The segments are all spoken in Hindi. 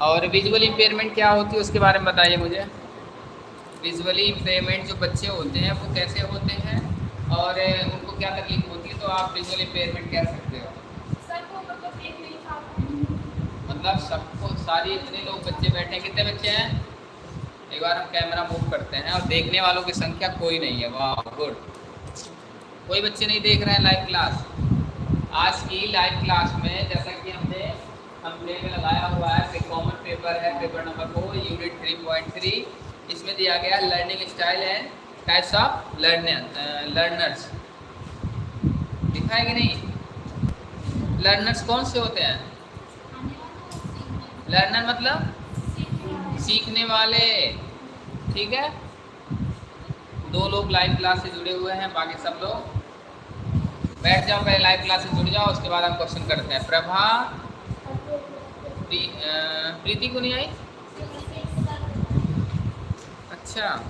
और विजुअल इम्पेयरमेंट क्या होती है उसके बारे में बताइए मुझे? विजुअली इम्पेयरमेंट जो बच्चे होते हैं वो कैसे होते हैं? और उनको क्या तकलीफ़ होती है? तो आप विजुअल इम्पेयरमेंट कह सकते हो। मतलब सबको सारी इतने लोग बच्चे बैठे हैं। कितने बच्चे हैं? एक बार हम कैमरा मूव करते हैं। और देखने वालों की संख्या कोई नहीं है। वाह गुड कोई बच्चे नहीं देख रहे हैं लाइव क्लास आज की लाइव क्लास में जैसा कि हमने हमने में लगाया हुआ है, फिर कॉमन पेपर है paper number four unit three point three इसमें दिया गया learning style and types of learner learners दिखा है नहीं? लर्नर्स कौन से होते हैं? लर्नर मतलब सीखने वाले। ठीक है? दो लोग लाइव क्लास से जुड़े हुए हैं, बाकी सब लोग। बैठ जाओ, पहले लाइव क्लास से जुड़ जाओ, उसके बाद हम क्वेश्चन करते हैं। प्रभा प्रीति को नहीं आई? अच्छा।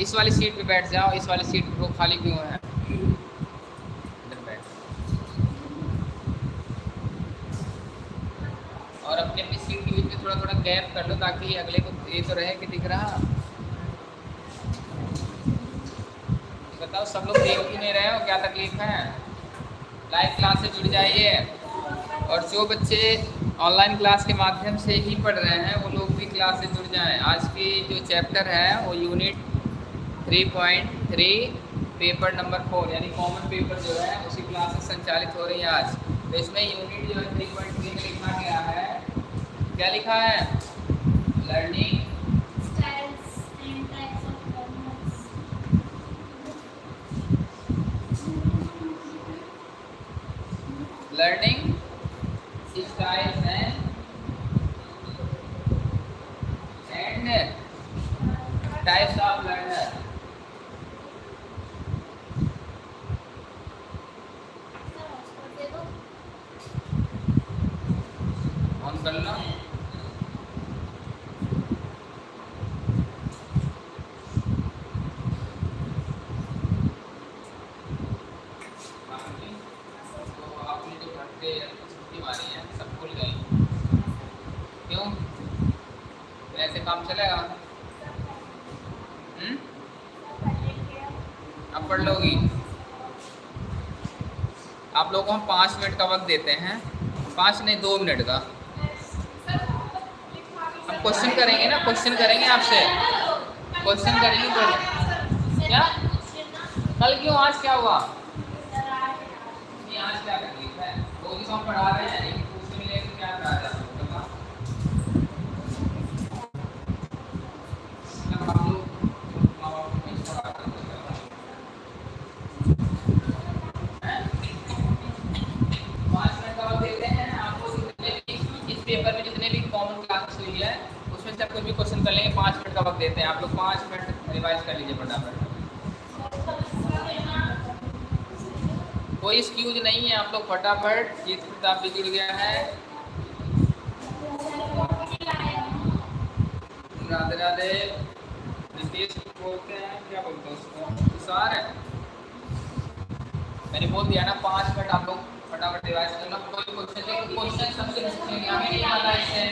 इस वाली सीट पे बैठ जाओ, इस वाली सीट वो खाली क्यों है? इधर बैठ। और अपनी अपनी सीट के बीच में थोड़ा थोड़ा गैप कर लो ताकि अगले को ये तो रहे कि दिख रहा। बताओ, सब लोग देख ही नहीं रहे हो, क्या तकलीफ़ है? लाइव क्लास से जुड़ जाइए। और जो बच्चे ऑनलाइन क्लास के माध्यम से ही पढ़ रहे हैं, वो लोग भी क्लास से जुड़ जाएँ। आज की जो चैप्टर है, वो यूनिट 3.3 पेपर नंबर फोर यानी कॉमन पेपर जो है, उसी क्लास से संचालित हो रही है आज। तो इसमें यूनिट जो है थ्री पॉइंट थ्री में लिखा गया है। क्या लिखा है? Learning learning styles and types of learner on कर लो काम हम्म? अब पढ़ लोगी। आप लोगों को हम पाँच मिनट का वक्त देते हैं। पाँच नहीं, दो मिनट का। हम क्वेश्चन करेंगे ना क्वेश्चन करेंगे आपसे। क्वेश्चन करेंगे तो क्या? कल क्यों, आज क्या हुआ? आज क्या तकलीफ़ है? वो भी हम पढ़ा रहे हैं लेकिन पूछने मिले तो क्या करा जाए पेपर में जितने भी कॉमन क्लासेस हुई है उसमें से कुछ भी क्वेश्चन कर लेंगे पाँच मिनट का वक्त देते हैं आप लोग पाँच मिनट रिवाइज कर लीजिए फटाफट कोई एक्सक्यूज नहीं है, आप लोग फटाफट ये किताब भी जुड़ गया है। राधे राधे नीतीश बोलते हैं, क्या बोलते हैं उसको? तुषार है। मैंने बोल दिया ना, पाँच मिनट आप लोग फटाफट रिवाइज करना। कोई क्वेश्चन लेकिन क्वेश्चन सबसे पूछेंगे हमें नहीं आता इससे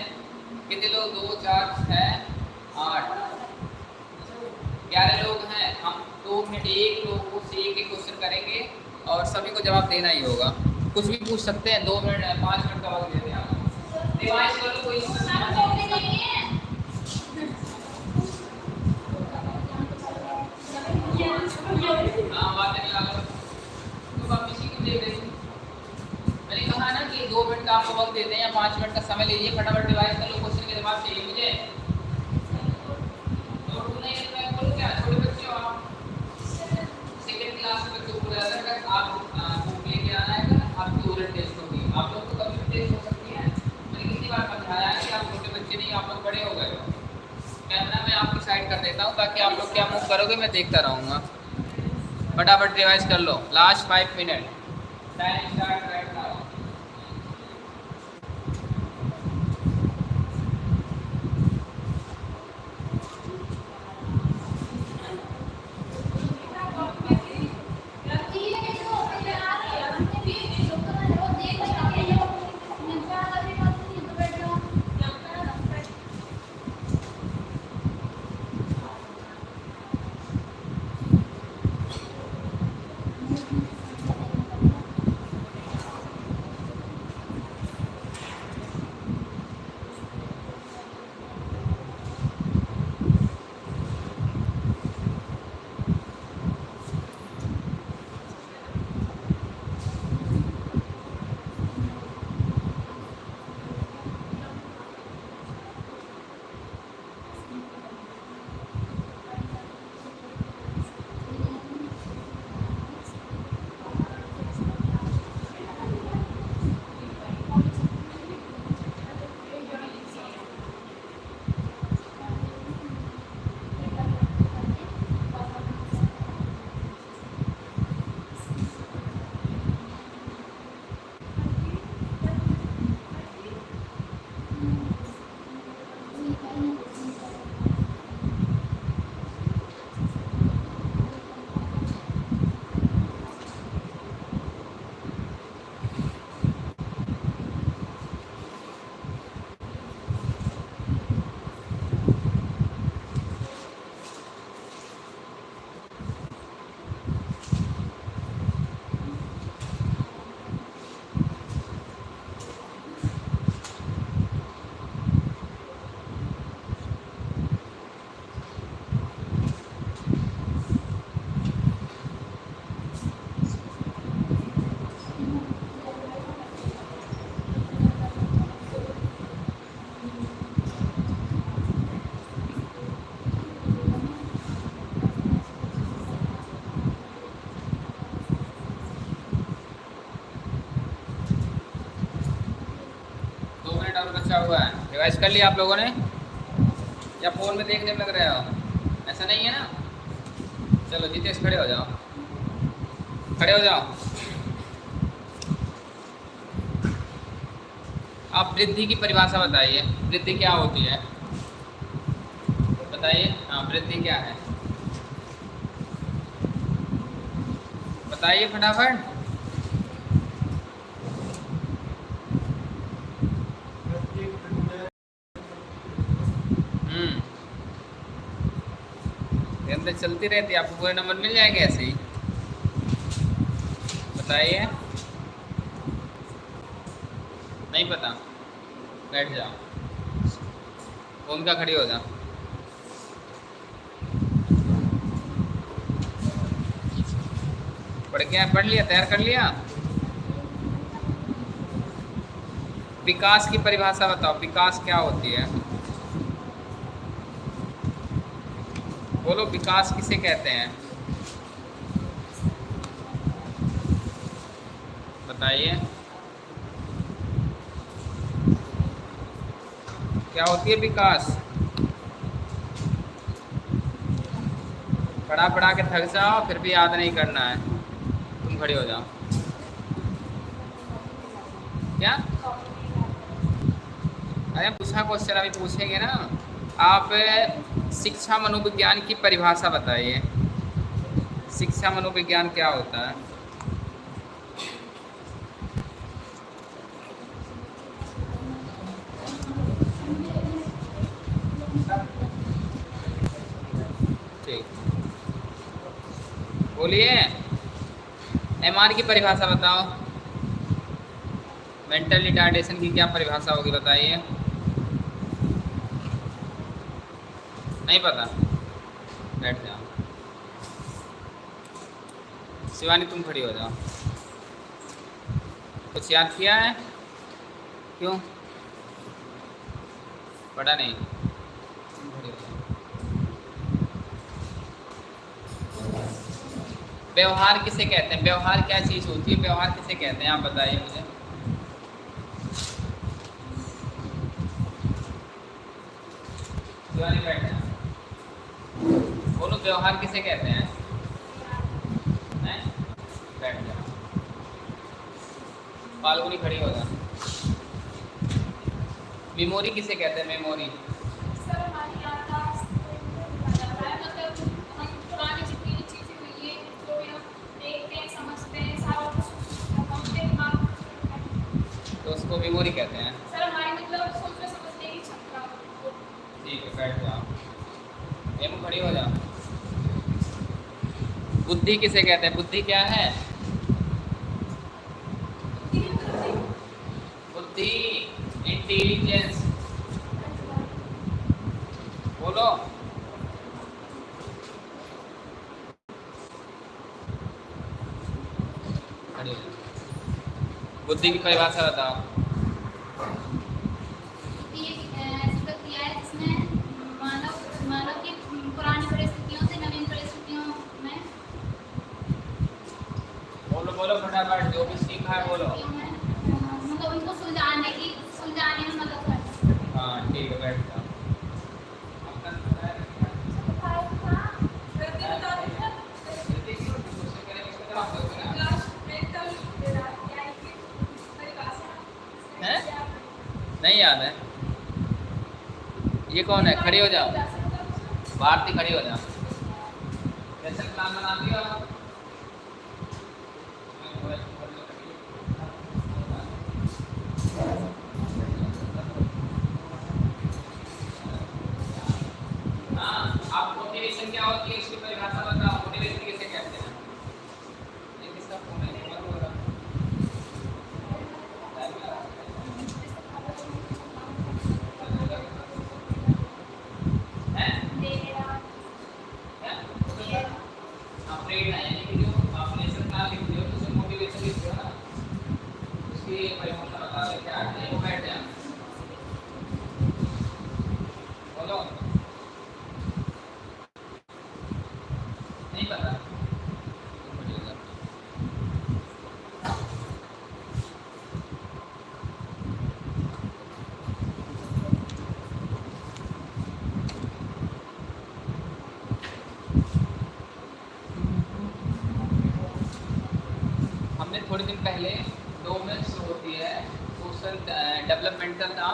कितने लोग? दो, चार छः आठ। ग्यारह लोग हैं। हम दो मिनट एक लोग से एक एक क्वेश्चन करेंगे। और सभी को जवाब देना ही होगा। कुछ भी पूछ सकते हैं दो मिनट पाँच मिनट का वक्त देते हैं रिवाइज कर कोई हाँ बात लगा तो आप इसी की देख रही मैंने कहा ना कि दो मिनट का आपको वक्त देते हैं या पाँच मिनट का समय लीजिए फटाफट डिवाइस कर लो। देता हूँ ताकि आप लोग क्या मूव करोगे, मैं देखता रहूँगा। फटाफट रिवाइज कर लो। Last five minute time start हुआ कर लिया आप लोगों ने? या फ़ोन में देखने में लग रहे हो? ऐसा नहीं है ना? चलो जितेश खड़े हो जाओ। खड़े हो जाओ। आप वृद्धि की परिभाषा बताइए। वृद्धि क्या होती है? बताइए। हाँ वृद्धि क्या है? बताइए फटाफट। चलती रहती है, आपको पूरे नंबर मिल जाएँगे ऐसे ही? बताइए। नहीं पता। बैठ जाओ। भूमिका खड़ी हो जाओ पढ़ क्या, पढ़ लिया, तैयार कर लिया? विकास की परिभाषा बताओ, विकास क्या होती है? बोलो, विकास किसे कहते हैं? बताइए। क्या होती है विकास? पढ़ा पढ़ा के थक जाओ, फिर भी याद नहीं करना है। तुम खड़े हो जाओ। क्या? अरे पूछा क्वेश्चन अभी पूछेंगे ना। आप शिक्षा मनोविज्ञान की परिभाषा बताइए। शिक्षा मनोविज्ञान क्या होता है? बोलिए। एम आर की परिभाषा बताओ। मेंटल रिटार्डेशन की क्या परिभाषा होगी, बताइए। नहीं पता। बैठ जाओ। शिवानी, तुम खड़ी हो जाओ। कुछ याद किया है? क्यों? पढ़ा नहीं। व्यवहार किसे कहते हैं? व्यवहार क्या चीज़ होती है? व्यवहार किसे कहते हैं? आप बताइए मुझे। बोलो व्यवहार किसे कहते हैं? बैठ जाओ फाल्गुनी खड़ी हो जाए मेमोरी किसे कहते हैं मेमोरी? तो उसको मेमोरी कहते हैं। सर हमारी मतलब सोचने समझने की क्षमता ठीक है बैठ जाओ एम खड़ी हो जाओ। बुद्धि किसे कहते हैं? बुद्धि क्या है? बुद्धि इंटेलिजेंस बोलो। बुद्धि की परिभाषा बताओ। फटाफट जो भी सीखा है बोलो मतलब उनको सुलझाने की सुलझाने में मदद करती है हाँ ठीक है बैठ जाओ। नहीं याद है। ये कौन है? खड़ी हो जाओ भारती खड़ी हो जाओ कैसे प्लान बनाती हो कैपिटल था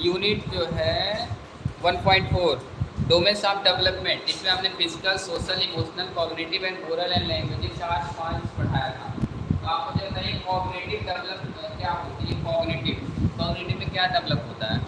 यूनिट जो है 1.4 point four domains of development इसमें हमने physical social emotional cognitive and oral and language चार पॉइंट पढ़ाया था। तो आपको जो है कॉग्रेटिव डेवलप क्या होती है? कॉग्रेटिव कॉग्रेटिव में क्या डेवलप होता है?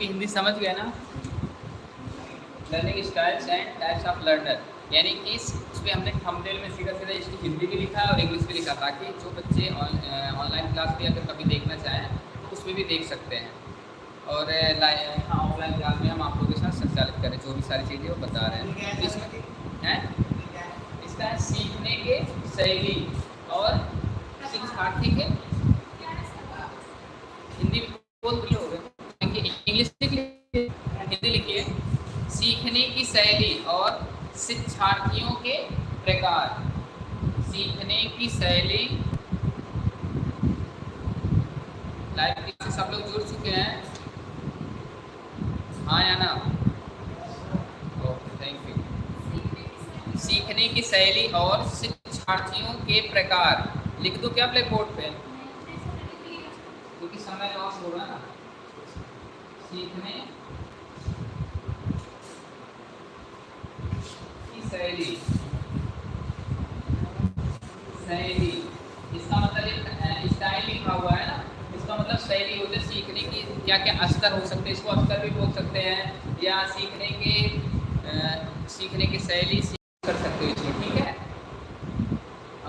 उसकी हिंदी समझ गए ना? Learning styles and types of learner यानी कि इस पर हमने थंबनेल में सीधा सीधा इसकी हिंदी भी लिखा और इंग्लिश भी लिखा ताकि जो बच्चे ऑनलाइन उन, क्लास भी अगर कभी देखना चाहें तो उसमें भी देख सकते हैं। और हाँ ऑफलाइन क्लास में हम आप लोगों के साथ संचालित करें जो भी सारी चीज़ें वो बता रहे हैं। इसमें इसका सीखने के शैली और शिक्षार्थी के शैली और शिक्षार्थियों के प्रकार। सीखने की शैली। लाइब्रेरी से सब लोग जुड़ चुके हैं। हाँ या ना? Oh, थैंक यू सीखने की शैली और शिक्षार्थियों के प्रकार। लिख दो क्या ब्लैक बोर्ड पे? क्योंकि समय लॉस हो रहा है ना। सीखने शैली। इसका मतलब स्टाइल लिखा हुआ है ना? इसका मतलब शैली होते सीखने की क्या क्या स्तर हो सकते हैं। इसको स्तर भी बोल सकते हैं। या सीखने के आ, सीखने की शैली कर सकते हो इसमें ठीक है?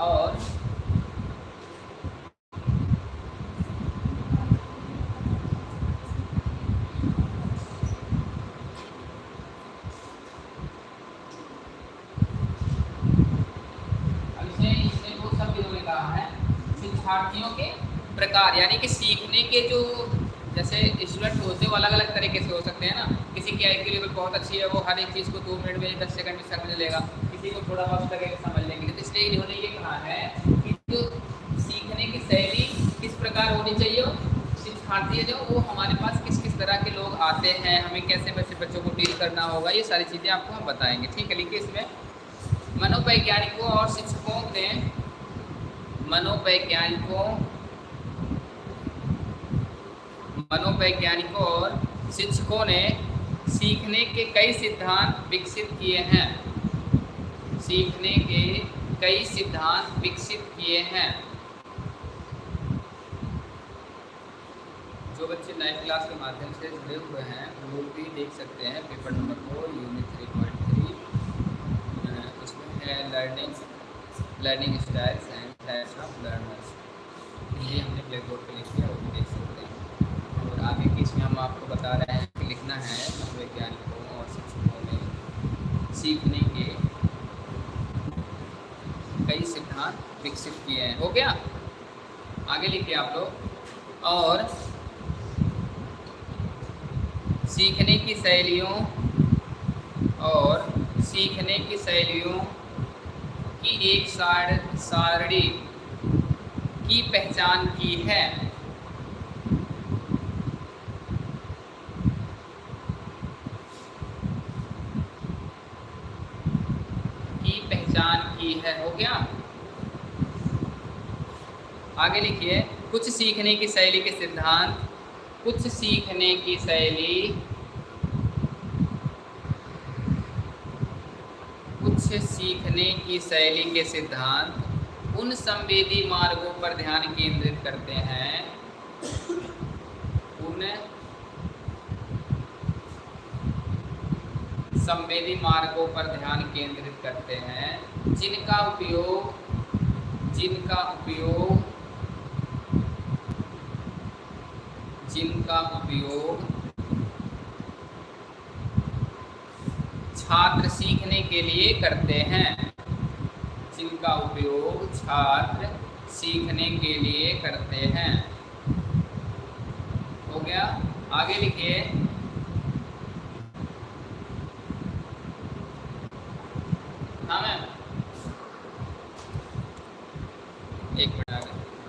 और अब इसने इसने दो शब्द इन्होंने कहा है शिक्षार्थियों के प्रकार, यानी कि सीखने के जो जैसे स्टूडेंट होते हैं, वो अलग अलग तरीके से हो सकते हैं ना। किसी की आई लेवल बहुत अच्छी है, वो हर एक चीज़ को दो मिनट में दस सेकंड में समझ लेगा। किसी को थोड़ा वक्त लगेगा समझ लेंगे। तो इसलिए इन्होंने ये कहा है कि जो सीखने की शैली किस प्रकार होनी चाहिए, शिक्षार्थी जो, वो हमारे पास किस किस तरह के लोग आते हैं, हमें कैसे वैसे बच्चों को डील करना होगा, ये सारी चीज़ें आपको हम बताएँगे। ठीक है, लिखिए इसमें। मनोवैज्ञानिकों और शिक्षकों ने मनोवैज्ञानिकों मनोवैज्ञानिकों और शिक्षकों ने सीखने के कई सिद्धांत विकसित किए हैं। सीखने के कई सिद्धांत विकसित किए हैं। जो बच्चे लाइव क्लास के माध्यम से जुड़े हुए हैं, वो भी देख सकते हैं। Paper number four unit three point three उसमें है लर्निंग लर्निंग स्टाइल्स ये हमने ब्लैक बोर्ड पर लिख दिया, वो भी देख सकते हैं। और आगे की इसमें हम आपको बता रहे हैं कि लिखना है वैज्ञानिकों और शिक्षकों ने सीखने के कई सिद्धांत विकसित किए हैं। हो गया? आगे लिखिए आप लोग। और सीखने की शैलियों और सीखने की शैलियों की एक सार, सारणी की पहचान की है। की पहचान की है, हो गया? आगे लिखिए, कुछ सीखने की शैली के सिद्धांत, कुछ सीखने की शैली कुछ सीखने की शैली के सिद्धांत उन संवेदी मार्गों पर ध्यान केंद्रित करते हैं। उन संवेदी मार्गों पर ध्यान केंद्रित करते हैं, जिनका उपयोग जिनका उपयोग जिनका उपयोग छात्र सीखने के लिए करते हैं। जिनका उपयोग छात्र सीखने के लिए करते हैं। हो गया? आगे लिखिए। हाँ मैम। एक मिनट, आगे।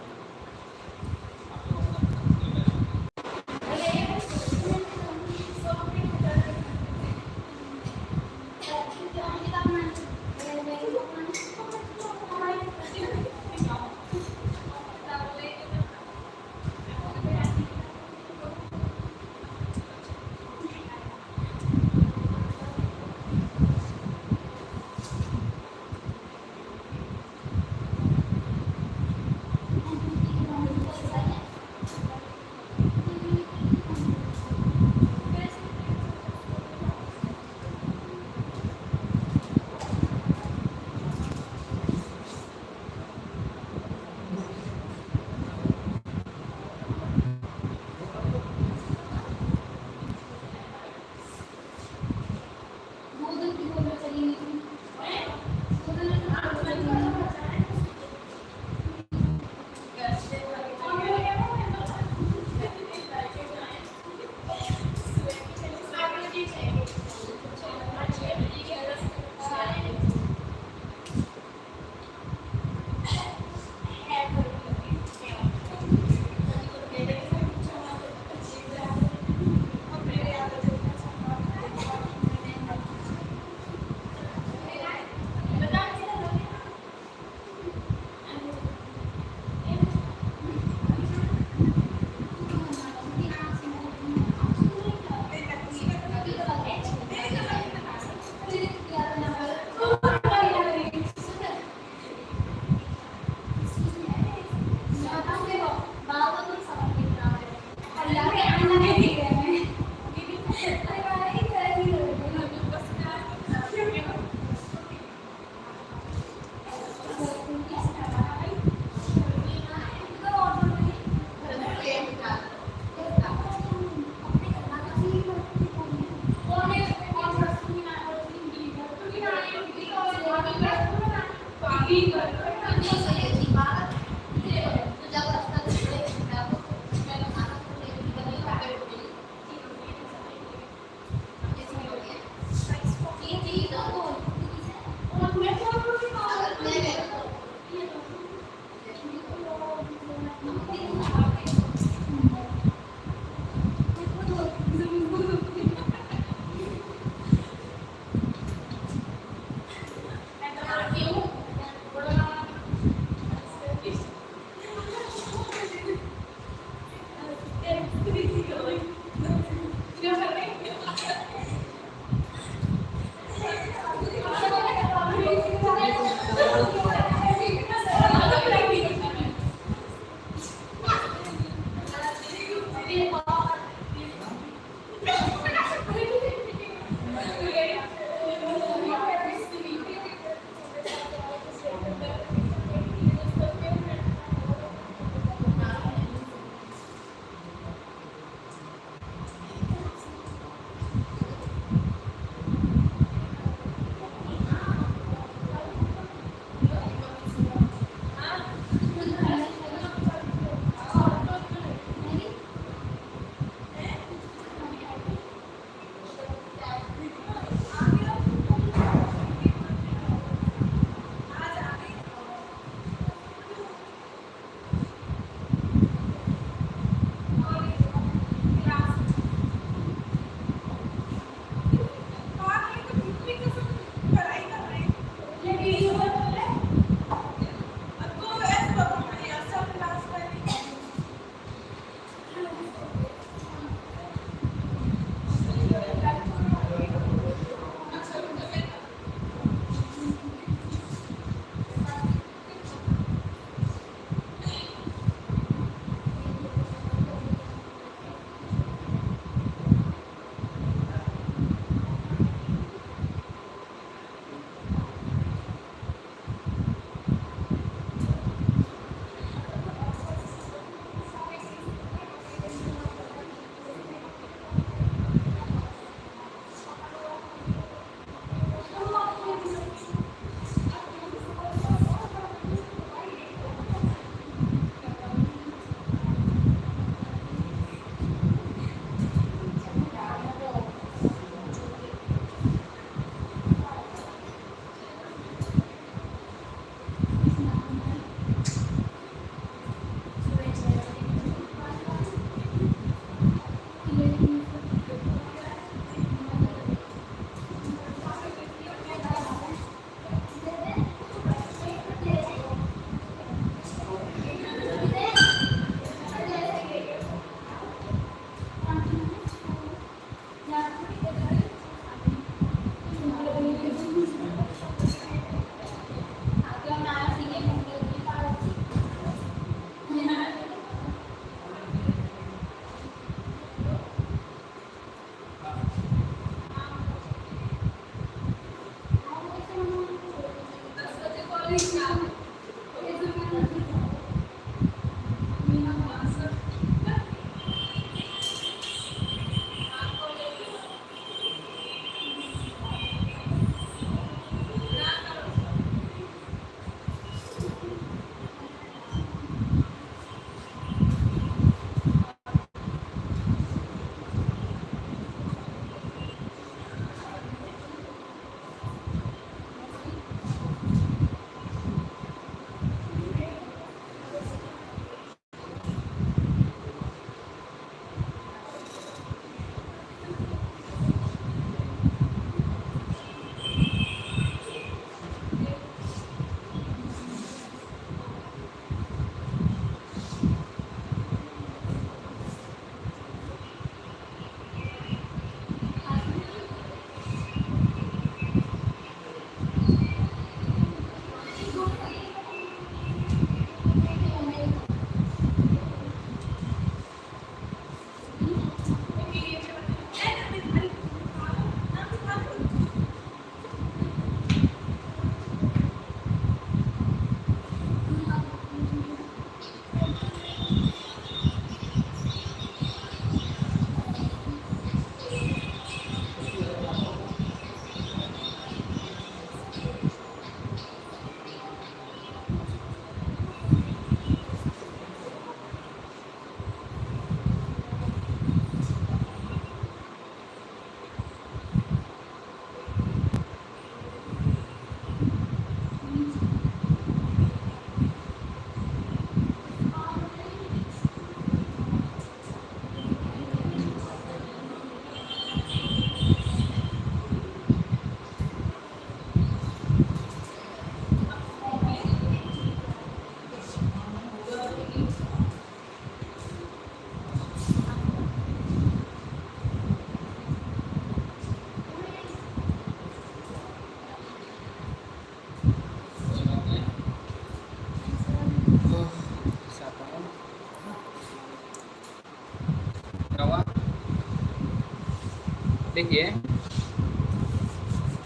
देखिए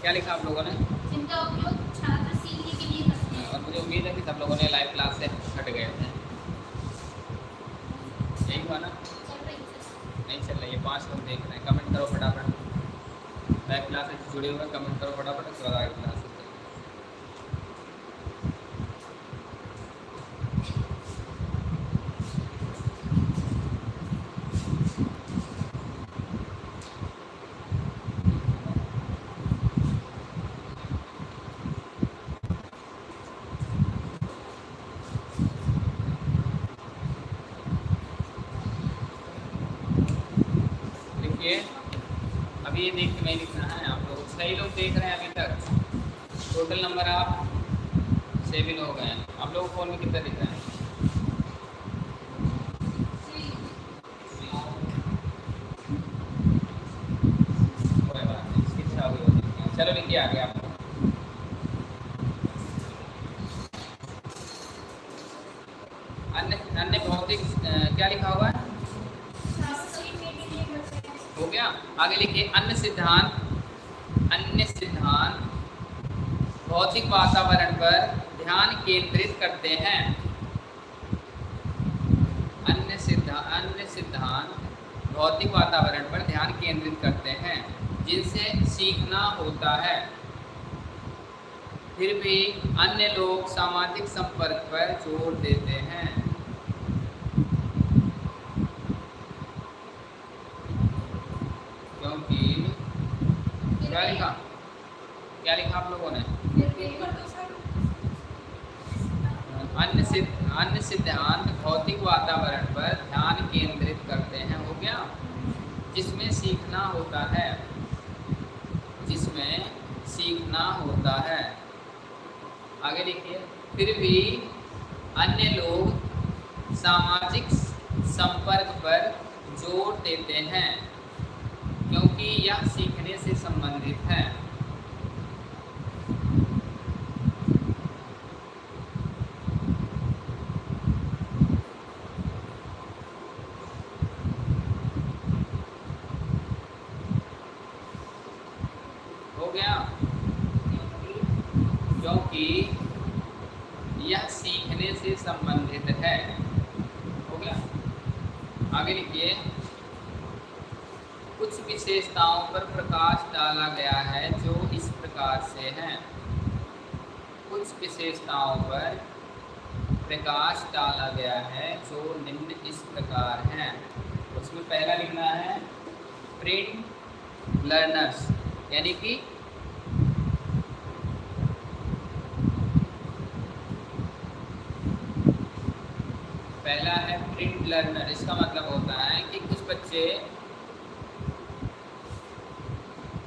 क्या लिखा आप लोगों ने? जिनका उपयोग छात्र सीखने के लिए करते हैं। और मुझे उम्मीद है कि सब लोगों ने लाइव क्लास से हट गए थे यही हुआ ना? नहीं चल रही है। पाँच लोग देख रहे हैं। कमेंट करो फटाफट। लाइव क्लास से जुड़े हुए कमेंट करो फटाफट। उसके बाद आगे क्लास क्योंकि यह सीखने से संबंधित है। हो गया? आगे लिखिए। कुछ विशेषताओं पर प्रकाश डाला गया है जो इस प्रकार से हैं। कुछ विशेषताओं पर प्रकाश डाला गया है जो निम्न इस प्रकार हैं। उसमें पहला लिखना है प्रिंट लर्नर्स यानी कि पहला है प्रिंट लर्नर इसका मतलब होता है कि कुछ बच्चे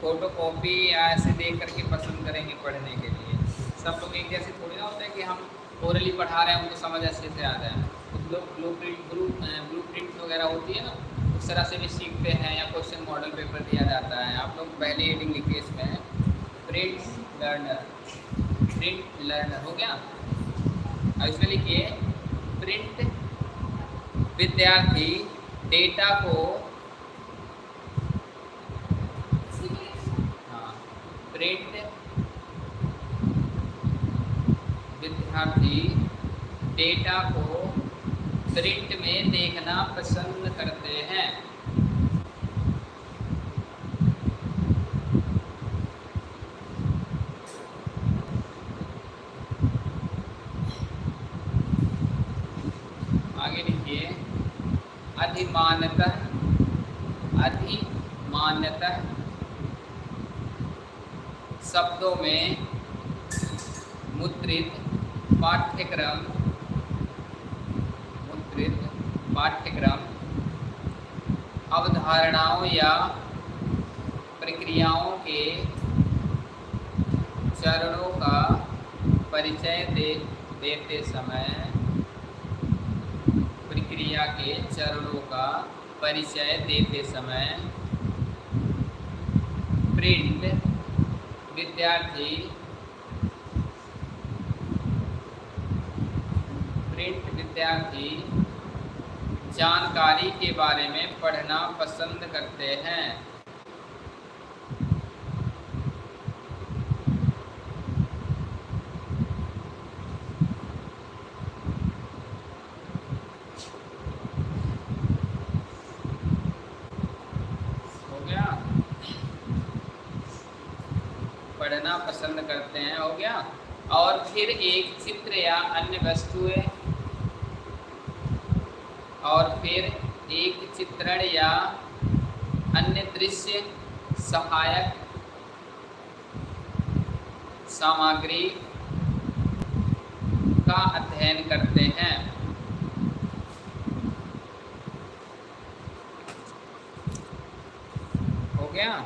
फ़ोटो कॉपी या ऐसे देख करके पसंद करेंगे पढ़ने के लिए। सब लोग एक जैसे थोड़ी ना होता है कि हम ओरली पढ़ा रहे हैं, उनको समझ अच्छे से आ जाए कुछ लोग blueprint blue blueprint वगैरह होती है ना, उस तरह से भी सीखते हैं या क्वेश्चन मॉडल पेपर दिया जाता है। आप लोग पहले हेडिंग लिखिए इसमें प्रिंट लर्नर प्रिंट लर्नर हो गया। अब इसमें लिखिए प्रिंट विद्यार्थी डेटा को हाँ प्रिंट विद्यार्थी डेटा को प्रिंट में देखना पसंद करते हैं आगे लिखिए अधिमानतः अधिमानतः शब्दों में मुद्रित पाठ्यक्रम मुद्रित पाठ्यक्रम अवधारणाओं या प्रक्रियाओं के चरणों का परिचय दे, देते समय प्रक्रिया के चरणों का परिचय देते समय प्रिंट विद्यार्थी प्रिंट विद्यार्थी जानकारी के बारे में पढ़ना पसंद करते हैं पढ़ना पसंद करते हैं हो गया और फिर एक चित्र या अन्य वस्तुएँ और फिर एक चित्रण या अन्य दृश्य सहायक सामग्री का अध्ययन करते हैं हो गया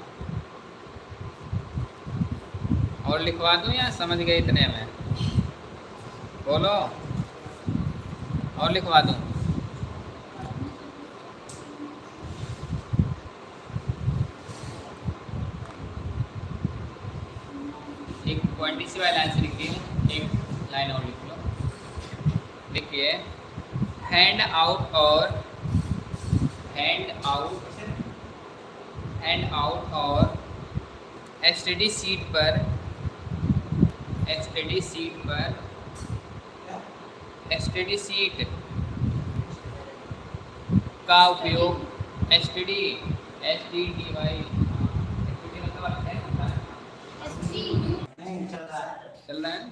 और लिखवा दूँ या समझ गए इतने में। बोलो। और लिखवा दूँ। एक ट्वेंटी सी वाली से लिखिए एक लाइन और लिख लो। लिखिए हैंड आउट और हैंड आउट हैंड आउट और एस सीट पर एस सीट पर। एस सीट का उपयोग S T D S T D Y चल रहा है।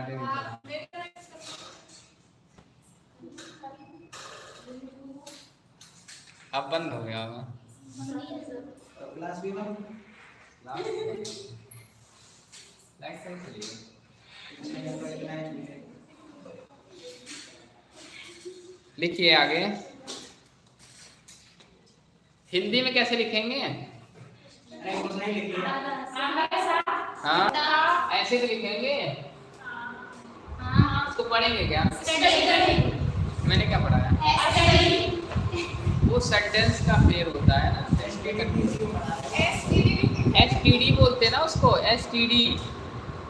है। अब बंद हो गया होगा। लिखिए आगे। हिंदी में कैसे लिखेंगे? हाँ? ऐसे तो लिखेंगे? उसको पढ़ेंगे क्या? मैंने क्या पढ़ाया वो सेंटेंस का पेड़ होता है ना एस टी डी बोलते हैं ना उसको एस टी डी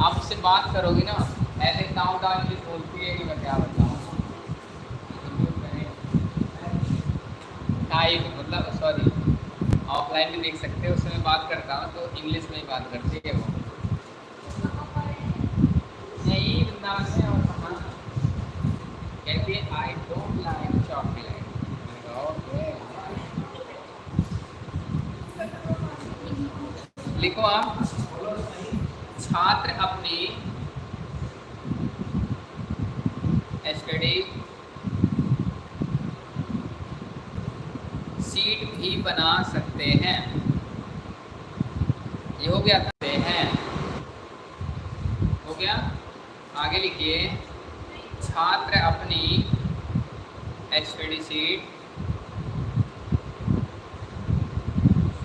आप उससे बात करोगी ना, ऐसे गाँव गाँव इंग्लिश बोलती है कि मैं क्या बताऊँ। टाइप मतलब सॉरी ऑफलाइन भी देख सकते हो, उससे मैं बात करता हूँ तो इंग्लिश में ही बात करती है वो। यही वृंदावन में और कहाँ? कहती है आई डोंट लाइक चॉकलेट लिखो आप। छात्र अपनी स्टडी सीट भी बना सकते हैं। ये हो गया करते हैं हो गया? आगे लिखिए। छात्र अपनी स्टडी सीट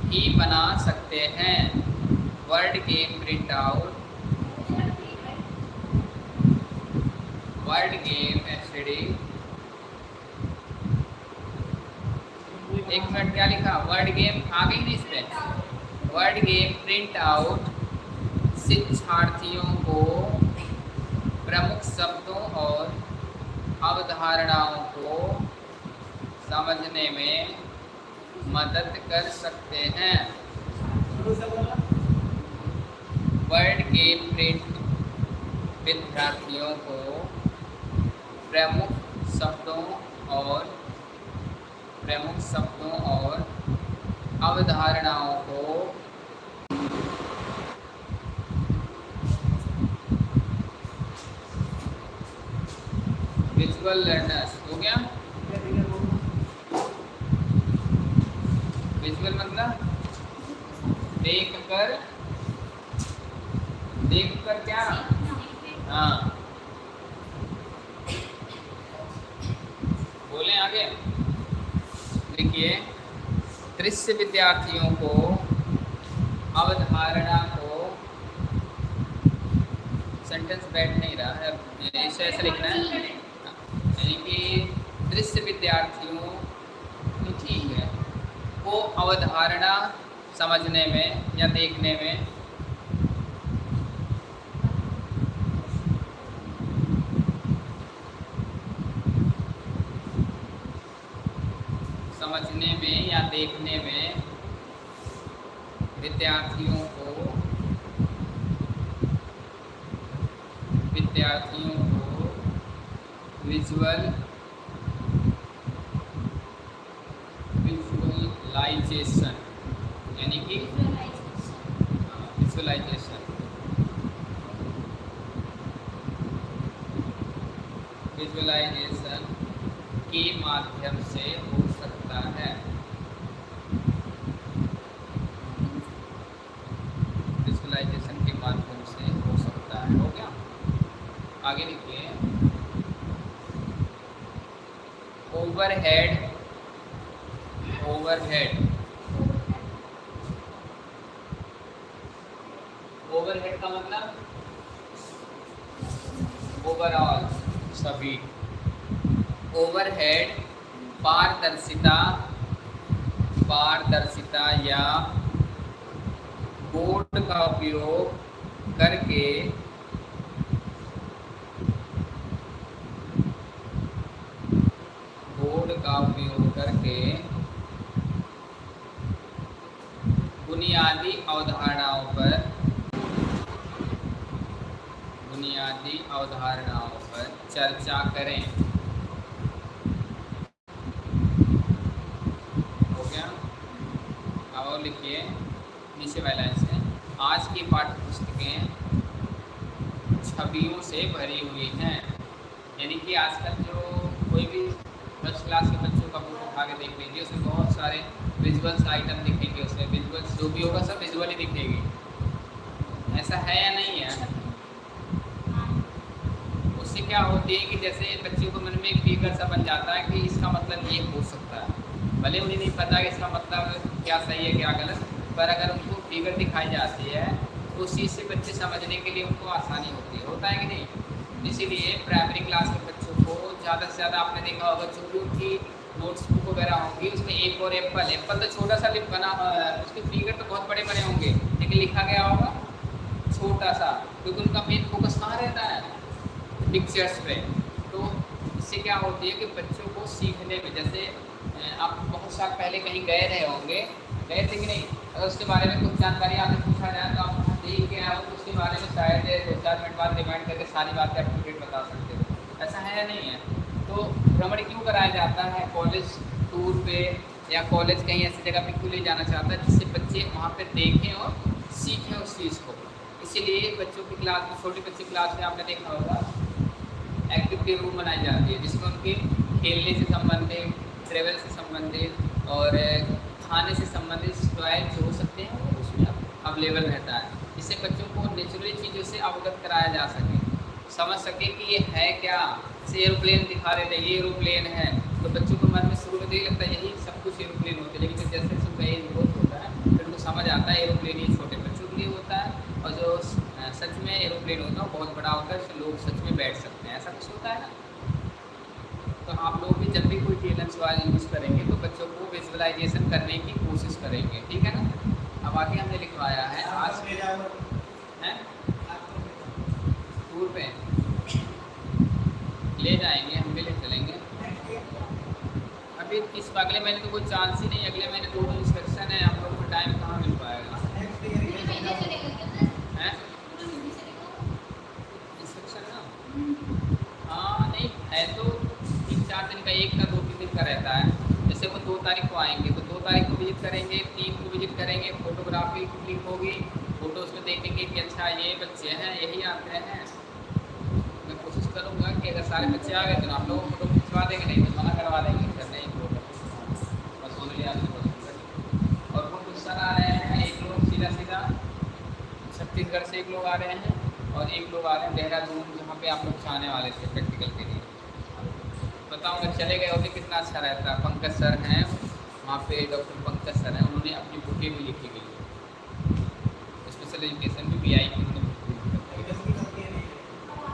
ही बना सकते हैं। Word game print out. Word game SD एक मिनट, क्या लिखा? वर्ड गेम आ गई नहीं इस पे वर्ड गेम प्रिंट आउट। शिक्षार्थियों को प्रमुख शब्दों और अवधारणाओं को समझने में मदद कर सकते हैं। वर्ड के प्रिंट विद्यार्थियों को प्रमुख शब्दों और प्रमुख शब्दों और अवधारणाओं को विजुअल लर्नर्स हो गया? विजुअल मतलब? देख कर देख कर क्या? हाँ। बोले आगे। देखिए, दृश्य विद्यार्थियों को अवधारणा को सेंटेंस बैठ नहीं रहा है। इसे ऐसे लिखना है। यानी कि दृश्य विद्यार्थियों ठीक है। को अवधारणा समझने में या देखने में या देखने में विद्यार्थियों को विद्यार्थियों को विजुअल विजुअलाइजेशन यानी कि विजुअलाइजेशन विजुअलाइजेशन के माध्यम our head से ज़्यादा आपने देखा होगा, जो भी उनकी नोट्स बुक वगैरह होंगी, उसमें एक और एप्पल एप्पल तो छोटा सा बना उसके फिगर तो बहुत बड़े बने होंगे, लेकिन लिखा गया होगा छोटा सा, क्योंकि उनका मेन फोकस कहाँ रहता है? पिक्चर्स पे। तो इससे क्या होती है कि बच्चों को सीखने में, जैसे आप बहुत साल पहले कहीं गए रहे होंगे, गए थे कि नहीं? अगर उसके बारे में कुछ जानकारी आपसे पूछा जाए तो आप देख के आओ तो उसके बारे में शायद दो चार मिनट बाद रिमाइंड करके सारी बातें आप बता सकते हो। ऐसा है या नहीं है? तो भ्रमण क्यों कराया जाता है? कॉलेज टूर पे या कॉलेज कहीं ऐसी जगह पे क्यों ले जाना चाहता है जिससे बच्चे वहाँ पे देखें और सीखें उस चीज़ को? इसीलिए बच्चों की क्लास में छोटी बच्ची क्लास में आपने देखा होगा एक्टिविटी रूम बनाई जाती है, जिसमें उनके खेलने से संबंधित ट्रेवल से संबंधित और खाने से संबंधित टॉय जो हो सकते हैं, वो उसमें अवेलेबल रहता है। इससे बच्चों को नेचुरली चीज़ों से अवगत कराया जा सके। समझ सके कि ये है क्या? जैसे एरोप्लेन दिखा रहे थे ये एरोप्लेन है। तो बच्चों को मन में शुरू में तो ये लगता है यही सब कुछ एरोप्लेन होते हैं। लेकिन फिर जैसे जैसे उनका एज ग्रोथ होता है फिर उनको समझ आता है एरोप्लेन ये छोटे बच्चों के लिए होता है। और जो सच में एरोप्लेन होता है वो बहुत बड़ा होता है उसमें लोग सच में बैठ सकते हैं। ऐसा कुछ होता है ना? तो आप लोग भी जब भी कोई टेलन सवाल यूज़ करेंगे तो बच्चों को विजुअलाइजेशन करने की कोशिश करेंगे। ठीक है ना? अब आगे हमने लिखवाया है आज है? टूर पे। ले जाएँगे, हम भी ले चलेंगे। अभी इस अगले महीने तो कोई चांस ही नहीं अगले महीने दो इंस्पेक्शन है हम लोग को टाइम कहाँ मिल पाएगा? है? नहीं, है तो तीन चार दिन का, एक का, दो तीन दिन का रहता है। जैसे वो दो तारीख को आएँगे तो दो तारीख को विज़िट करेंगे, तीन को विज़िट करेंगे फोटोग्राफी क्लिक होगी फ़ोटोज़ में देखेंगे कि अच्छा ये बच्चे हैं, यही आते हैं। करूँगा कि अगर सारे बच्चे आ गए तो आप लोगों को फ़ोटो खिंचवा देंगे, नहीं तो मना करवा देंगे सर नहीं फ़ोटो बस वो लिया और वो सर आ रहे हैं एक लोग सीधा सीधा छत्तीसगढ़ से एक लोग आ रहे हैं और एक लोग आ रहे हैं देहरादून, जहाँ पे आप लोग जाने वाले थे प्रैक्टिकल के लिए। बताऊँ, अगर चले गए होते कितना अच्छा रहता। पंकज सर हैं, वहाँ पे डॉक्टर पंकज सर हैं, उन्होंने अपनी बुकें भी लिखी गई स्पेशल एजुकेशन भी पी आई की उन्होंने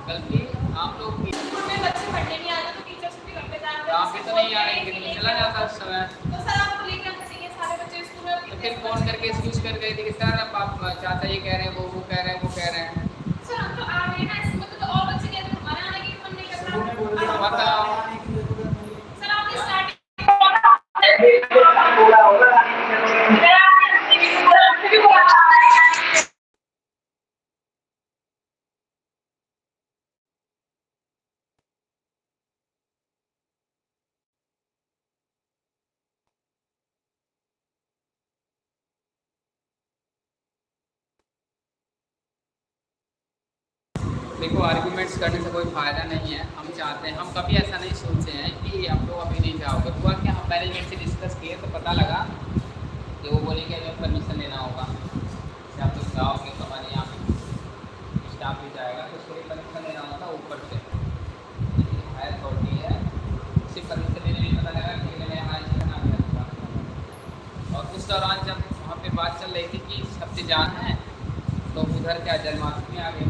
गलती आप लोग की बच्चे पढ़ने नहीं आते तो टीचर्स भी घर पे जाते आप भी तो नहीं आ रहे लेकिन चला जाता उस समय। तो सर आपको लेकर आना चाहिए सारे बच्चे स्कूल में? तो फिर फ़ोन करके एक्सक्यूज कर गए थे कि सर अब आप चाचा ये कह रहे हैं वो वो कह रहे हैं वो कह रहे हैं। सर हम तो आ गए ना इसमें तो, तो और बच्चे कहते हैं हमारे आने की मन नहीं कर रहा। बताओ। आर्गुमेंट्स करने से कोई फ़ायदा नहीं है, हम चाहते हैं। हम कभी ऐसा नहीं सोचते हैं कि हम लोग अभी नहीं जाओगे। हुआ कि हम मैनेजमेंट से डिस्कस किए तो पता लगा कि वो बोले कि हमें परमिशन लेना होगा जैसे आप लोग जाओगे तो हमारे यहाँ स्टाफ भी जाएगा तो उसको परमिशन लेना होता ऊपर से। हायर अथॉरिटी है। उसी परमिशन लेने में पता लगा कि मैंने हमारे इसका नाम रखा और उस दौरान जब वहाँ पर बात चल रही थी कि सबसे जान है तो उधर क्या जन्माष्टमी आ गई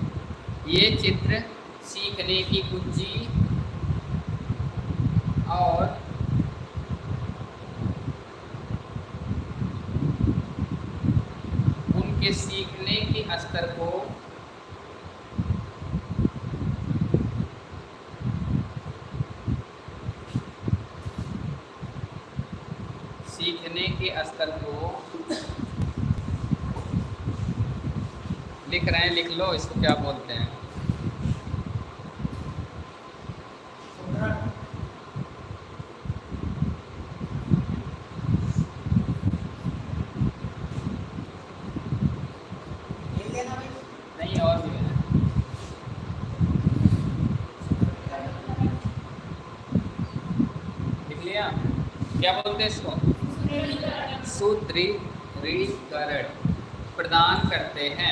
ये चित्र सीखने की कुंजी और उनके सीखने के स्तर को सीखने के स्तर को लिख रहे हैं, लिख लो, इसको क्या बोलते हैं लिख लेना भाई नहीं और भी है लिख लिया क्या बोलते हैं इसको सुदृढ़ीकरण प्रदान करते हैं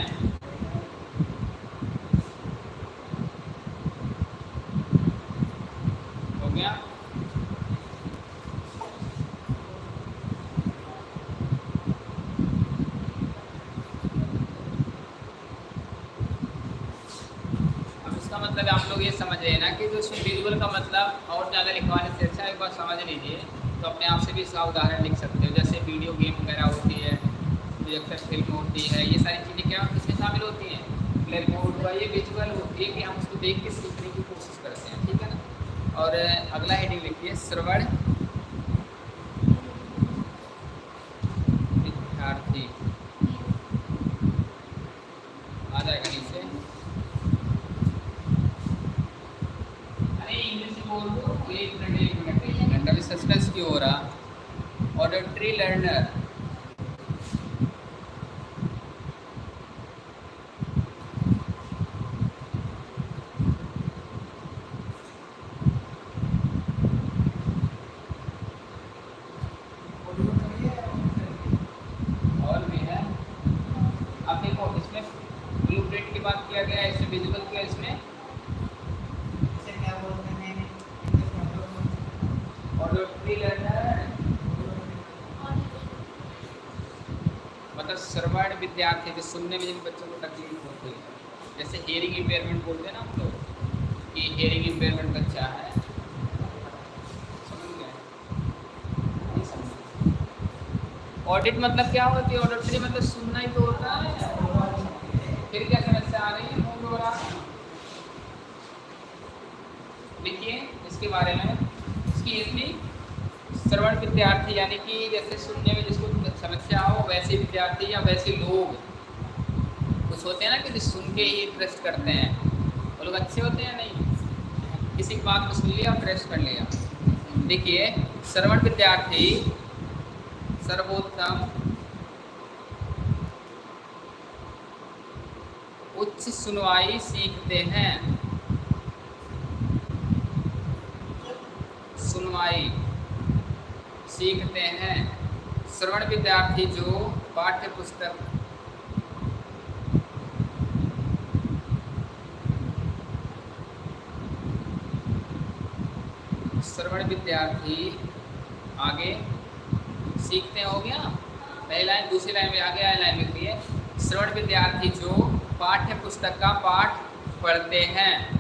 हो गया अब इसका मतलब आप लोग ये समझ रहे हैं ना कि जो इसमें विजुअल का मतलब और ज़्यादा लिखवाने से अच्छा एक बार समझ लीजिए तो अपने आप से भी इसका उदाहरण लिख सकते हो जैसे वीडियो गेम वगैरह होती है प्रोजेक्टर फ़िल्म होती है ये सारी चीज़ें क्या किसमें शामिल होती हैं ब्लैक बोर्ड पर ये विजुअल होती है कि हम उसको देख के सीखने की कोशिश करते हैं ठीक है ना और अगला हेडिंग लिखिए श्रवण विद्यार्थी आ जाएगा नीचे अरे इंग्लिश में बोल दो एक मिनट एक मिनट एक मिनट अभी सस्पेंस क्यों हो रहा ऑडिटरी लर्नर और भी है अब देखो इसमें ब्लू प्रिंट की बात किया गया है इसमें विजुअल किया इसमें। इसे क्या बोलते हैं? में तो लर्नर मतलब श्रवण विद्यार्थी जो सुनने में जिन बच्चों को तकलीफ़ होती है जैसे हेयरिंग इम्पेयरमेंट बोलते हैं ना हम लोग कि हेयरिंग इम्पेयरमेंट बच्चा है। ऑडिट मतलब क्या होती है? ऑडिटरी मतलब सुनना ही तो होता है। फिर क्या समस्या आ रही है मूड हो रहा है देखिए इसके बारे में इसकी इतनी श्रवण विद्यार्थी, यानी कि जैसे सुनने में जिसको समस्या हो, वैसे विद्यार्थी या वैसे लोग कुछ होते हैं ना कि सुन के ही ट्रस्ट करते हैं। वो लोग अच्छे होते हैं नहीं? किसी की बात को सुन लिया और ट्रस्ट कर लिया। देखिए, श्रवण विद्यार्थी सर्वोत्तम उच्च सुनवाई सीखते हैं। सुनवाई सीखते हैं। श्रवण विद्यार्थी जो पाठ्य पुस्तक श्रवण विद्यार्थी आगे सीखते हो गया? पहली लाइन, दूसरी लाइन में आगे आए लाइन में लिखिए श्रवण विद्यार्थी जो पाठ्य पुस्तक का पाठ पढ़ते हैं।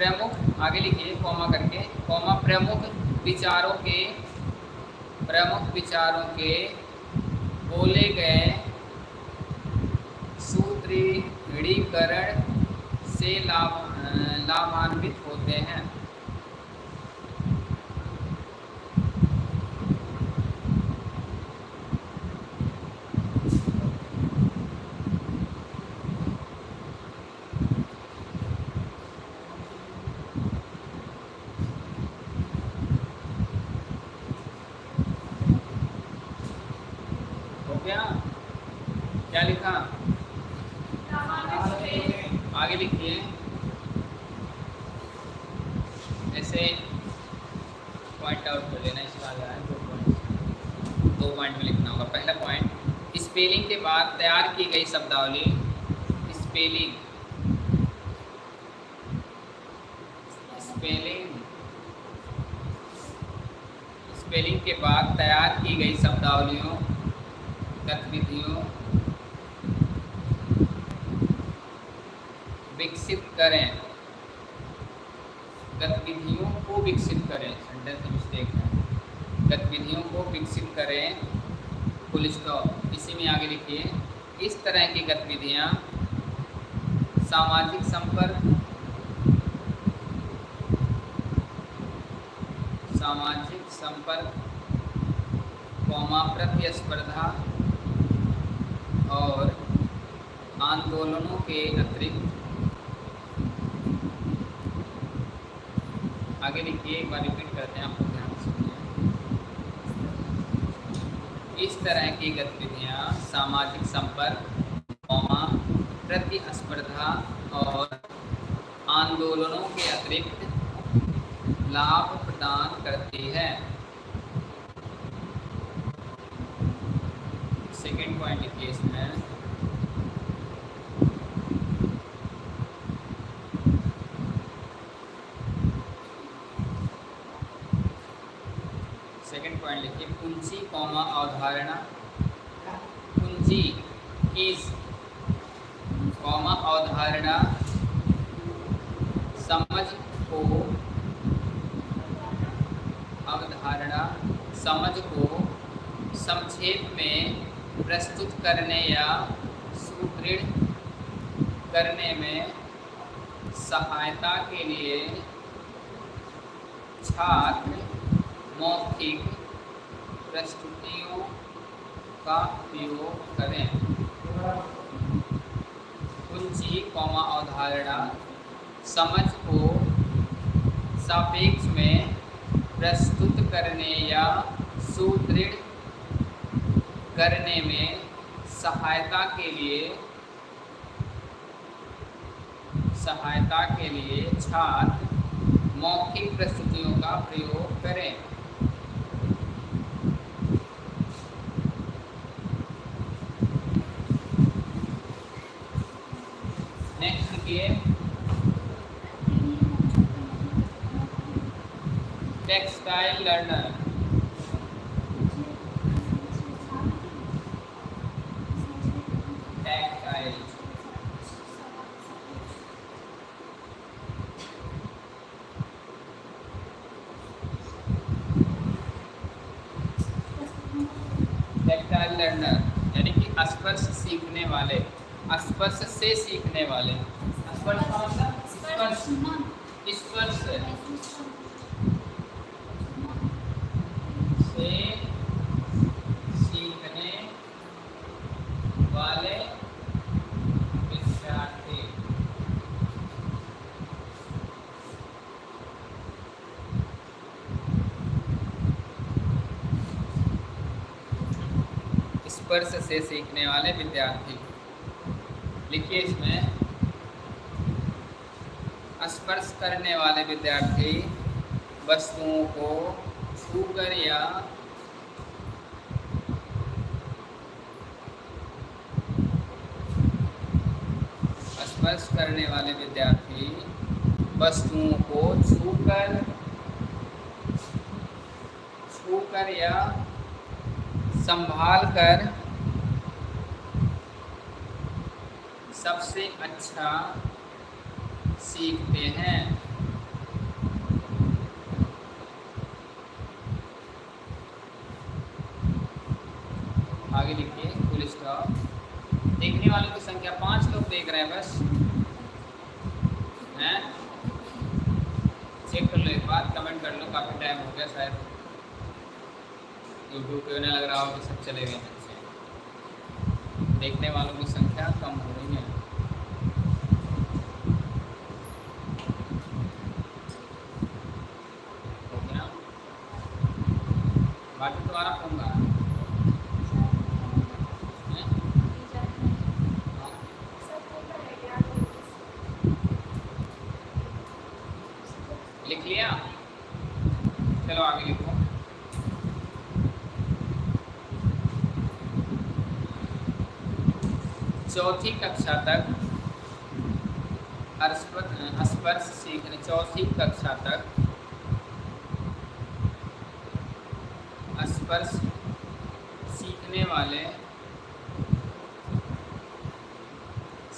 प्रमुख, आगे लिखिए, कॉमा करके, कॉमा प्रमुख विचारों के, प्रमुख विचारों के बोले गए सूत्रीकरण से लाभ, लाभान्वित होते हैं गया क्या लिखा आगे लिखिए ऐसे पॉइंट आउट कर लेना इसका आगे आए दो पॉइंट दो पॉइंट में लिखना होगा पहला पॉइंट स्पेलिंग के बाद तैयार की गई शब्दावली स्पेलिंग स्पेलिंग के बाद तैयार की गई शब्दावलियों गतिविधियों विकसित करें गतिविधियों को विकसित करें सेंटेंस मिस्टेक है गतिविधियों को विकसित करें फुल स्टॉप इसी में आगे लिखिए इस तरह की गतिविधियाँ सामाजिक संपर्क सामाजिक संपर्क कौमा प्रतिस्पर्धा और आंदोलनों के अतिरिक्त आगे लिखिए एक बार रिपीट करते हैं आपको ध्यान से सुनिए इस तरह की गतिविधियाँ सामाजिक संपर्क कौमा प्रतिस्पर्धा और आंदोलनों के अतिरिक्त लाभ प्रदान करती है सेकेंड पॉइंट लिखिए इसमें सेकेंड पॉइंट लिखिए कुंजी कौमा अवधारणा कुंजी कीज कौमा अवधारणा समझ को, अवधारणा समझ को संक्षेप में प्रस्तुत करने या सुदृढ़ करने में सहायता के लिए छात्र मौखिक प्रस्तुतियों का उपयोग करें। कुंजी, कौमा, अवधारणा, समझ को सापेक्ष में प्रस्तुत करने या सुदृढ़ करने में सहायता के लिए, सहायता के लिए छात्र मौखिक प्रस्तुतियों का प्रयोग करें नेक्स्ट लिखिए textile learner textile tactile learner यानी कि स्पर्श सीखने वाले स्पर्श से सीखने वाले स्पर्श का मतलब स्पर्श स्पर्श से सीखने वाले विद्यार्थी स्पर्श से सीखने वाले विद्यार्थी। लिखिए इसमें। स्पर्श करने वाले विद्यार्थी वस्तुओं को छूकर या स्पर्श करने वाले विद्यार्थी वस्तुओं को छूकर छूकर या संभाल कर सबसे अच्छा सीखते हैं। आगे लिखिए फुल स्टॉप देखने वालों की संख्या पाँच लोग देख रहे हैं बस। हैं? चेक कर लो एक बार कमेंट कर लो, काफ़ी टाइम हो गया शायद। यूट्यूब पे नहीं लग रहा हो कि सब चले गए देखने वालों की संख्या कम हो चौथी कक्षा तक स्पर्श सीखने चौथी कक्षा तक स्पर्श सीखने वाले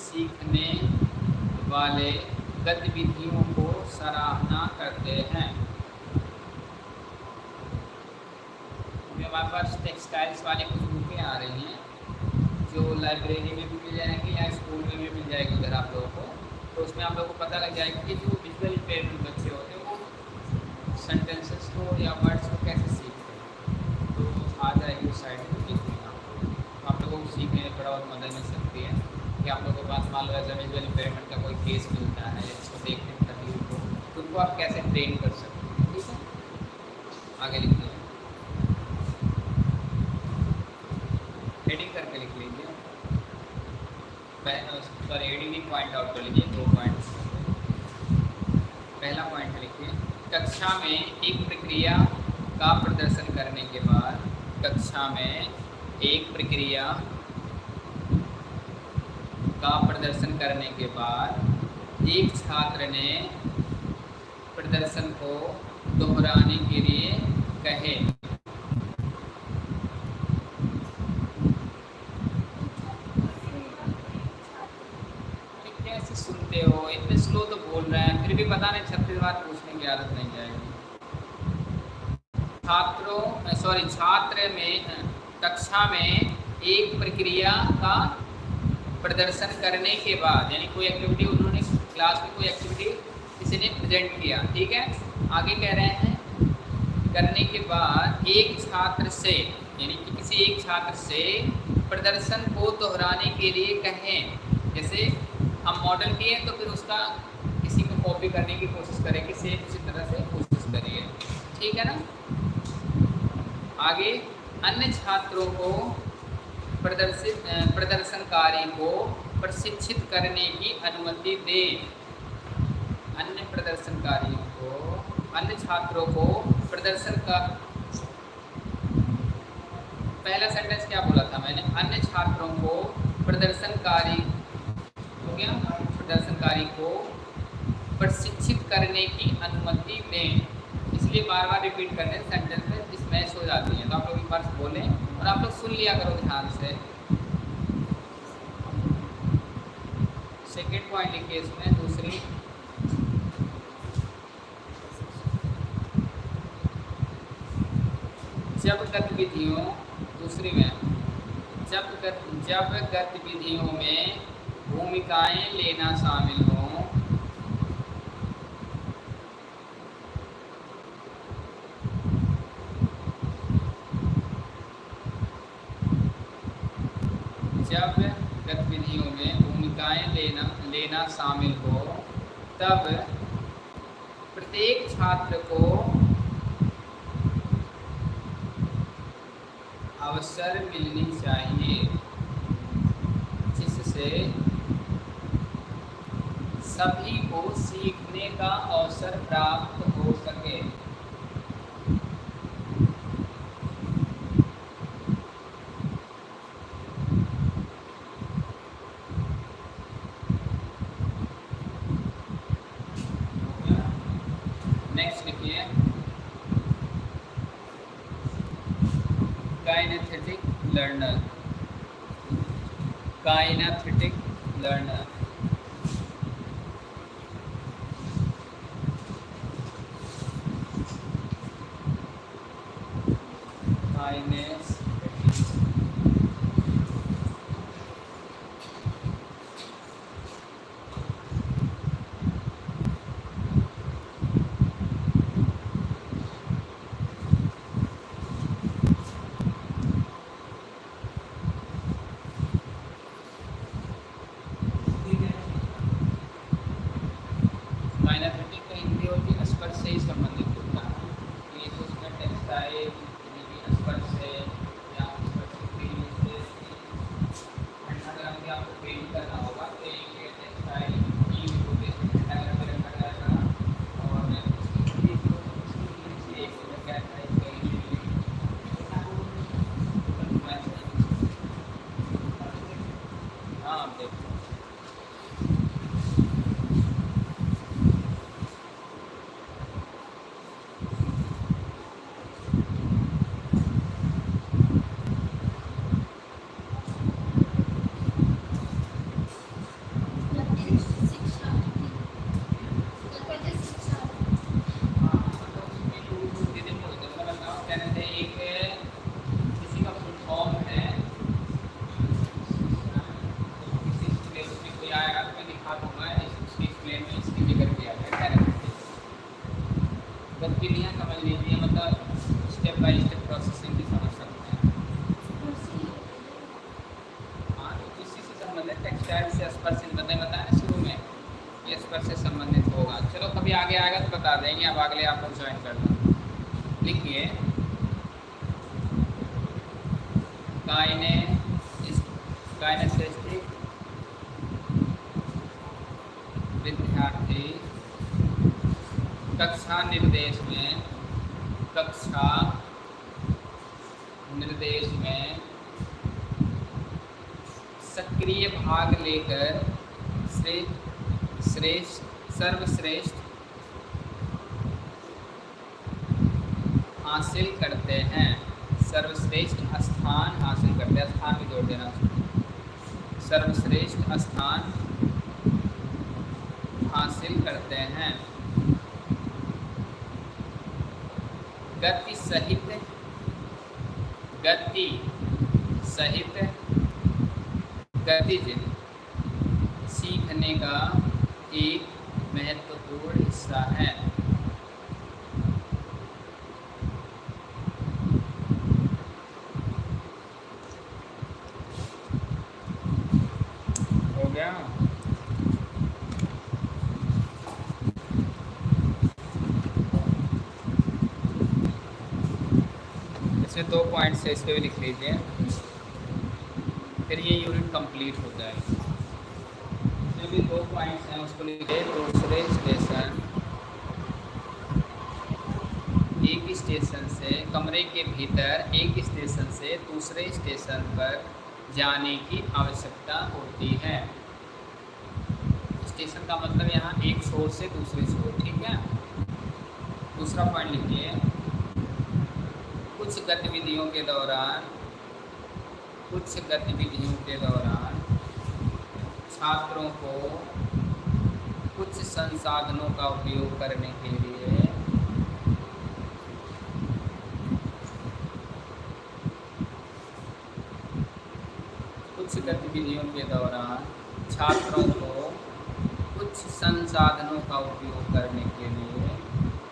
सीखने वाले गतिविधियों को सराहना करते हैं अभी हमारे पास टेक्सटाइल्स वाली कुछ बुकें आ रही हैं जो लाइब्रेरी में भी मिल जाएँगी या स्कूल में भी मिल जाएगी उधर आप लोगों को तो उसमें आप लोगों को पता लग जाएगा कि जो विजुअल इम्पेयरमेंट बच्चे होते हैं वो सेंटेंसेस को या वर्ड्स को कैसे सीखते हैं तो आ जाएगी उस साइड में लिख देना आप लोगों को सीखने में थोड़ा बहुत मदद मिल सकती है कि आप लोगों के पास मान लो एज विजुअल इम्पेयरमेंट का कोई केस मिलता है जिसको देखने में तकलीफ़ हो तो उनको आप कैसे ट्रेन कर सकते हैं ठीक है आगे लिख लीजिए हेडिंग करके लिख लीजिए सॉरी हेडिंग नहीं पॉइंट आउट कर लीजिए दो पॉइंट्स पहला पॉइंट लिखिए कक्षा में एक प्रक्रिया का प्रदर्शन करने के बाद कक्षा में एक प्रक्रिया का प्रदर्शन करने के बाद एक छात्र ने प्रदर्शन को दोहराने के लिए कहे। कैसे सुनते हो? इतने स्लो तो बोल रहे हैं, फिर भी पता नहीं छत्तीस बार पूछने की आदत नहीं जाएगी। छात्रों सॉरी छात्र में, कक्षा में एक प्रक्रिया का प्रदर्शन करने के बाद, यानी कोई एक्टिविटी उन्होंने क्लास में कोई एक्टिविटी किसी ने प्रेजेंट किया, ठीक है? आगे कह रहे हैं, करने के बाद एक छात्र से, यानी कि किसी एक छात्र से प्रदर्शन को दोहराने के लिए कहें। जैसे हम मॉडल किए तो फिर उसका किसी को कॉपी करने की कोशिश करें कि सेम उसी तरह से कोशिश करिए। ठीक है ना? आगे, अन्य छात्रों को प्रदर्शित प्रदर्शनकारी को प्रशिक्षित करने की अनुमति दें। अन्य प्रदर्शनकारियों को, अन्य छात्रों को प्रदर्शन का पहला सेंटेंस क्या बोला था मैंने? अन्य छात्रों को प्रदर्शनकारी हो गया। प्रदर्शनकारी को प्रशिक्षित करने की अनुमति दें। इसलिए बार बार रिपीट करने सेंटेंस में स्मैश हो जाती है। तो आप लोग एक बार बोलें और आप लोग सुन लिया करो ध्यान से। सेकेंड पॉइंट लिखिए इसमें दूसरी जब गतिविधियों दूसरी में जब गत, जब गतिविधियों में भूमिकाएँ लेना शामिल हों। जब गतिविधियों में भूमिकाएँ लेना लेना शामिल हो तब प्रत्येक छात्र को अवसर मिलनी चाहिए। down the page that तो आप अगले आप लोग ज्वाइन कर लो लिखिए काइने काइनेसिस्टिक विद्यार्थी कक्षा निर्देश में कक्षा निर्देश में सक्रिय भाग लेकर श्रेष्ठ श्रेष्ठ सर्वश्रेष्ठ हासिल करते हैं सर्वश्रेष्ठ स्थान हासिल करते हैं स्थान भी जोड़ देना उसमें। सर्वश्रेष्ठ स्थान हासिल करते हैं गति सहित गति सहित गतिज सीखने का एक महत्वपूर्ण हिस्सा है हो इसमें दो पॉइंट्स है इस पर भी लिख लीजिए। फिर ये यूनिट कंप्लीट हो। जाएगी इसमें भी दो पॉइंट्स हैं, उसको लिखिए दूसरे स्टेशन। एक स्टेशन से कमरे के भीतर, एक स्टेशन से दूसरे स्टेशन पर जाने की आवश्यकता होती है। स्टेशन का मतलब यहाँ एक छोर से दूसरे छोर ठीक है? दूसरा पॉइंट लिखिए। कुछ गतिविधियों के दौरान, कुछ गतिविधियों के दौरान छात्रों को कुछ संसाधनों का उपयोग करने के लिए। गतिविधियों के दौरान छात्रों को कुछ संसाधनों का उपयोग करने के लिए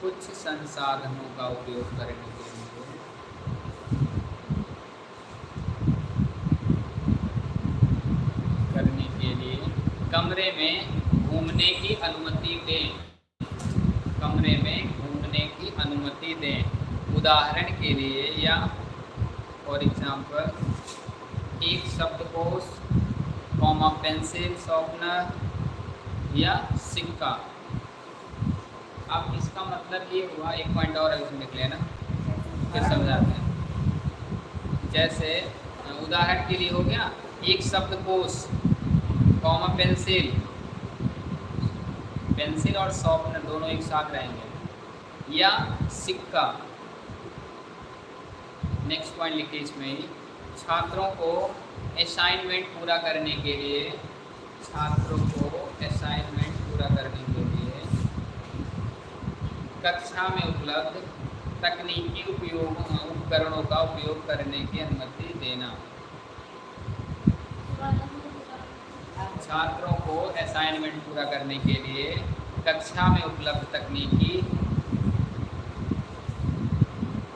कुछ संसाधनों का उपयोग करने के लिए। करने के लिए कमरे में घूमने की अनुमति दें। कमरे में घूमने की अनुमति दें। उदाहरण के लिए या फॉर एग्जांपल एक शब्दकोश कॉमा पेंसिल शॉर्पनर या सिक्का। अब इसका मतलब ये हुआ, एक पॉइंट और उसमें लिख लेना फिर समझाते हैं। जैसे, उदाहरण के लिए हो गया, एक शब्दकोश कॉमा पेंसिल पेंसिल और शॉर्पनर दोनों एक साथ रहेंगे। या सिक्का। नेक्स्ट पॉइंट लिखिए इसमें। छात्रों को असाइनमेंट पूरा करने के लिए, छात्रों को असाइनमेंट पूरा करने के लिए कक्षा में उपलब्ध तकनीकी उपयोग, उपकरणों का उपयोग करने की अनुमति देना। छात्रों को असाइनमेंट पूरा करने के लिए कक्षा में उपलब्ध तकनीकी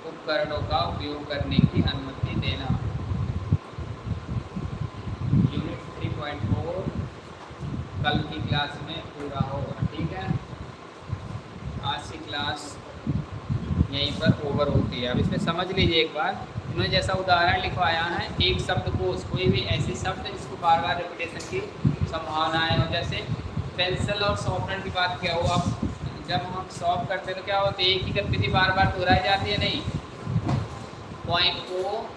उपकरणों का उपयोग करने की अनुमति देना। यूनिट थ्री पॉइंट फोर कल की क्लास में पूरा होगा ठीक है? आज की क्लास यहीं पर ओवर होती है। अब इसमें समझ लीजिए एक बार। इन्होंने जैसा उदाहरण लिखवाया है, एक शब्द को, कोई भी ऐसे शब्द जिसको बार बार रिपीटेशन की संभावनाएँ हो, जैसे पेंसिल और शॉर्पनर की बात क्या हो अब जब हम सॉल्व करते हैं तो क्या होता है, एक ही गतिविधि बार बार दोहराई जाती है, नहीं। पॉइंट को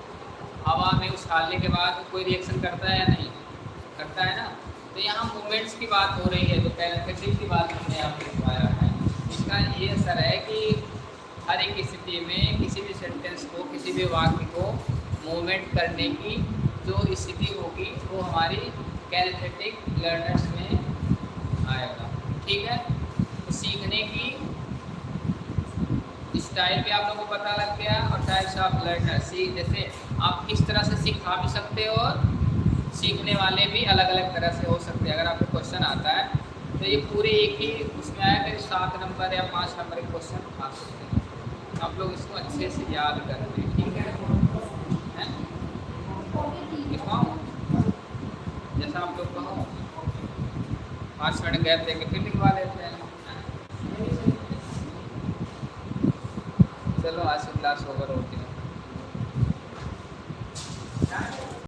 हवा में उछालने के बाद कोई रिएक्शन करता है या नहीं? करता है ना? तो यहाँ मूवमेंट्स की बात हो रही है तो कैरेक्टरिस्टिक की बात हमने पे लिखवाया है। इसका ये असर है कि हर एक स्थिति में किसी भी सेंटेंस को, किसी भी वाक्य को मूवमेंट करने की जो स्थिति होगी, वो हमारी कैरेथेटिक लर्नर्स में आएगा। ठीक है? तो सीखने की स्टाइल भी आप लोगों को पता लग गया और टाइप्स ऑफ़ लर्नर सी, जैसे आप किस तरह से सिखा भी सकते हो और सीखने वाले भी अलग अलग तरह से हो सकते हैं। अगर आपको क्वेश्चन आता है तो ये पूरे एक ही उसमें आया कि सात नंबर या पाँच नंबर के क्वेश्चन आ सकते हैं। आप लोग इसको अच्छे से याद कर लें, ठीक है? जैसा आप लोग कहो। पाँच मिनट गैप दे फिर लिखवा लेते हैं। चलो, आज क्लास ओवर होती है